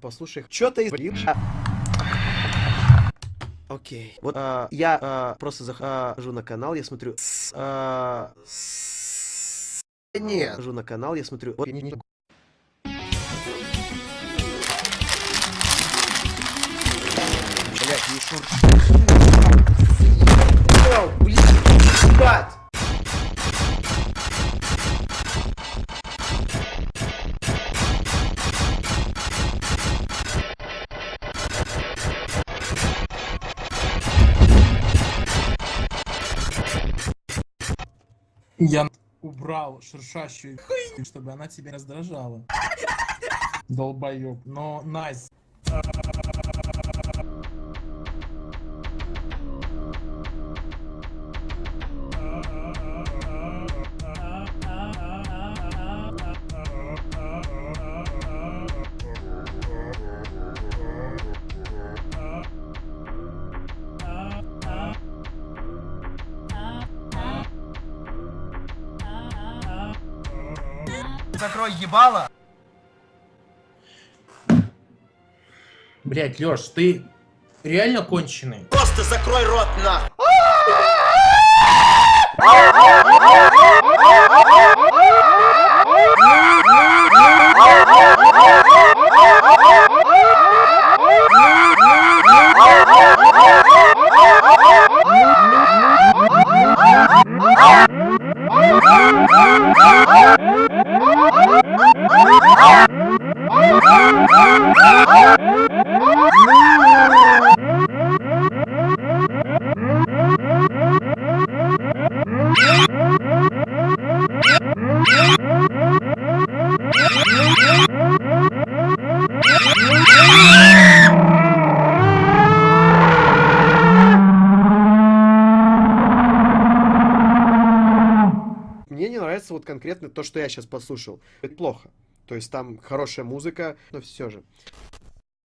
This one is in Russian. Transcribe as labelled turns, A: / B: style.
A: Послушай, что ты из... Окей. Вот а, я а, просто захожу на канал, я смотрю... С, а, с... Нет. Захожу на канал, я смотрю... Вот, не- не- Блядь, не шур...
B: Я убрал шершащую хуйню, чтобы она тебя раздражала. Долбоёб. Но найс.
C: Закрой ебало.
B: Блять, Лёш, ты реально конченый?
C: Просто закрой рот на.
A: Мне нравится вот конкретно то, что я сейчас послушал. Это плохо. То есть там хорошая музыка, но все же.